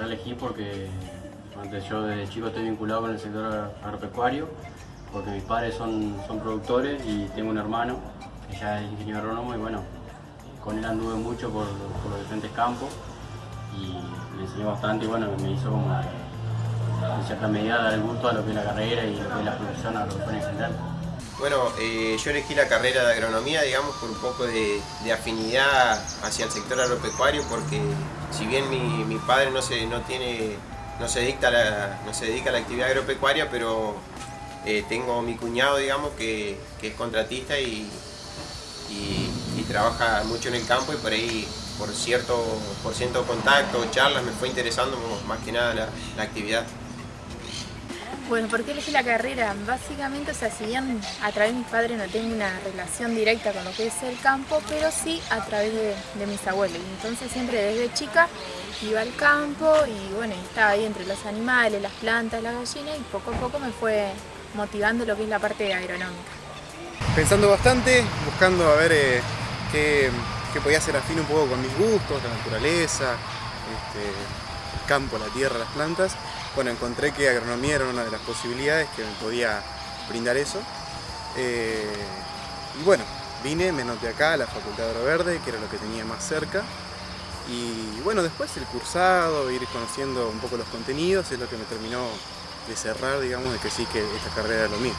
elegí porque yo desde chico estoy vinculado con el sector agropecuario, porque mis padres son, son productores y tengo un hermano que ya es ingeniero agrónomo y bueno, con él anduve mucho por, los diferentes campos y me enseñó bastante y bueno, me hizo como en cierta medida dar el gusto a lo que es la carrera y lo que es la profesión agropecuaria en general. Bueno, eh, yo elegí la carrera de agronomía, digamos, por un poco de, afinidad hacia el sector agropecuario, porque si bien mi, padre no se, no, tiene, no, se dedica a la, no se dedica a la actividad agropecuaria, pero eh, tengo mi cuñado, digamos, que, es contratista y, trabaja mucho en el campo y por ahí, por cierto, por cierto contacto, charlas, me fue interesando más que nada la actividad. Bueno, ¿por qué elegí la carrera? Básicamente, o sea, si bien a través de mis padres no tengo una relación directa con lo que es el campo, pero sí a través de, mis abuelos. Entonces siempre desde chica iba al campo y bueno, estaba ahí entre los animales, las plantas, las gallinas y poco a poco me fue motivando lo que es la parte agronómica. Pensando bastante, buscando a ver eh, qué, podía hacer afín un poco con mis gustos, la naturaleza, este, el campo, la tierra, las plantas bueno, encontré que agronomía era una de las posibilidades que me podía brindar eso. Eh, y bueno, vine, me noté acá a la Facultad de Agroverde, que era lo que tenía más cerca. Y bueno, después el cursado, ir conociendo un poco los contenidos, es lo que me terminó de cerrar, digamos, de que sí que esta carrera era lo mío.